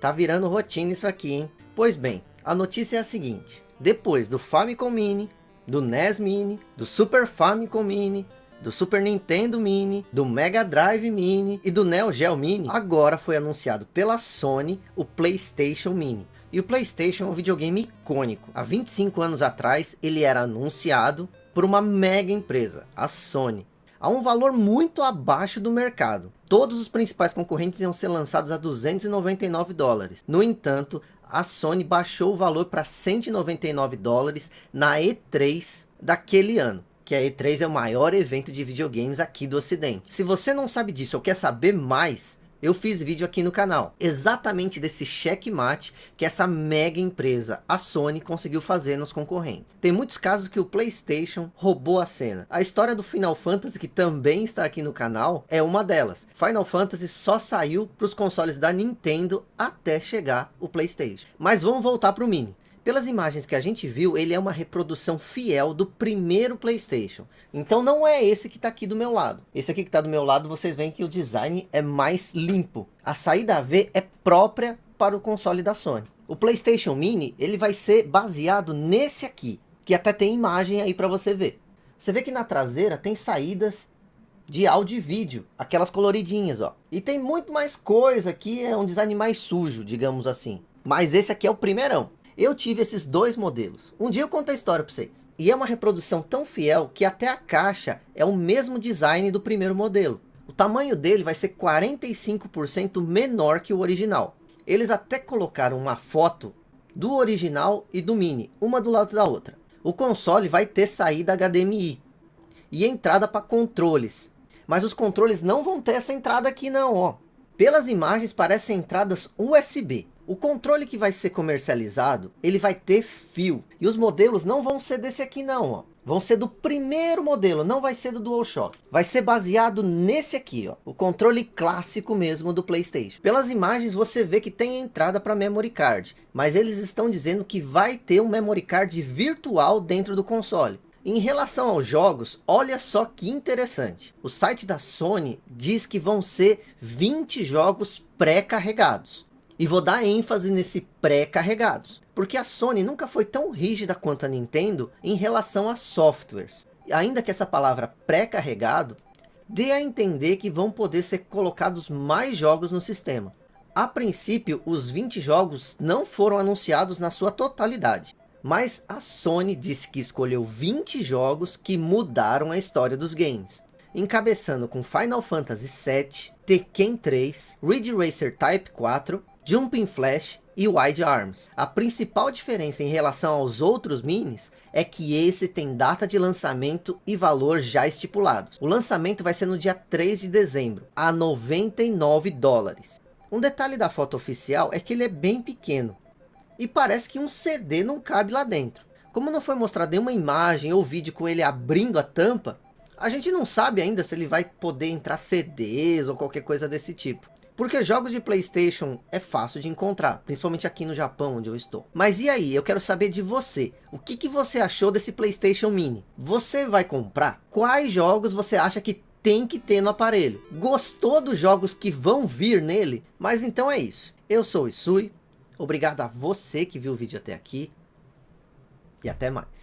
Tá virando rotina isso aqui, hein? Pois bem, a notícia é a seguinte. Depois do Famicom Mini, do NES Mini, do Super Famicom Mini, do Super Nintendo Mini, do Mega Drive Mini e do Neo Geo Mini, agora foi anunciado pela Sony o PlayStation Mini. E o PlayStation é um videogame icônico. Há 25 anos atrás, ele era anunciado por uma mega empresa, a Sony a um valor muito abaixo do mercado. Todos os principais concorrentes iam ser lançados a 299 dólares. No entanto, a Sony baixou o valor para 199 dólares na E3 daquele ano. Que a E3 é o maior evento de videogames aqui do ocidente. Se você não sabe disso ou quer saber mais, eu fiz vídeo aqui no canal, exatamente desse checkmate que essa mega empresa, a Sony, conseguiu fazer nos concorrentes. Tem muitos casos que o Playstation roubou a cena. A história do Final Fantasy, que também está aqui no canal, é uma delas. Final Fantasy só saiu para os consoles da Nintendo até chegar o Playstation. Mas vamos voltar para o Mini. Pelas imagens que a gente viu, ele é uma reprodução fiel do primeiro Playstation. Então não é esse que está aqui do meu lado. Esse aqui que está do meu lado, vocês veem que o design é mais limpo. A saída V é própria para o console da Sony. O Playstation Mini, ele vai ser baseado nesse aqui, que até tem imagem aí para você ver. Você vê que na traseira tem saídas de áudio e vídeo, aquelas coloridinhas, ó. E tem muito mais coisa aqui, é um design mais sujo, digamos assim. Mas esse aqui é o primeirão. Eu tive esses dois modelos. Um dia eu conto a história para vocês. E é uma reprodução tão fiel que até a caixa é o mesmo design do primeiro modelo. O tamanho dele vai ser 45% menor que o original. Eles até colocaram uma foto do original e do Mini, uma do lado da outra. O console vai ter saída HDMI e entrada para controles. Mas os controles não vão ter essa entrada aqui não, ó. Pelas imagens parecem entradas USB. O controle que vai ser comercializado, ele vai ter fio. E os modelos não vão ser desse aqui não, ó. Vão ser do primeiro modelo, não vai ser do DualShock. Vai ser baseado nesse aqui, ó. O controle clássico mesmo do Playstation. Pelas imagens você vê que tem entrada para memory card. Mas eles estão dizendo que vai ter um memory card virtual dentro do console. Em relação aos jogos, olha só que interessante. O site da Sony diz que vão ser 20 jogos pré-carregados. E vou dar ênfase nesse pré-carregados. Porque a Sony nunca foi tão rígida quanto a Nintendo em relação a softwares. Ainda que essa palavra pré-carregado dê a entender que vão poder ser colocados mais jogos no sistema. A princípio, os 20 jogos não foram anunciados na sua totalidade. Mas a Sony disse que escolheu 20 jogos que mudaram a história dos games. Encabeçando com Final Fantasy VII, Tekken 3, Ridge Racer Type 4 Jumping Flash e Wide Arms. A principal diferença em relação aos outros minis é que esse tem data de lançamento e valor já estipulados. O lançamento vai ser no dia 3 de dezembro, a 99 dólares. Um detalhe da foto oficial é que ele é bem pequeno. E parece que um CD não cabe lá dentro. Como não foi mostrado nenhuma imagem ou vídeo com ele abrindo a tampa, a gente não sabe ainda se ele vai poder entrar CDs ou qualquer coisa desse tipo. Porque jogos de Playstation é fácil de encontrar, principalmente aqui no Japão onde eu estou. Mas e aí, eu quero saber de você. O que, que você achou desse Playstation Mini? Você vai comprar? Quais jogos você acha que tem que ter no aparelho? Gostou dos jogos que vão vir nele? Mas então é isso. Eu sou o Isui. Obrigado a você que viu o vídeo até aqui. E até mais.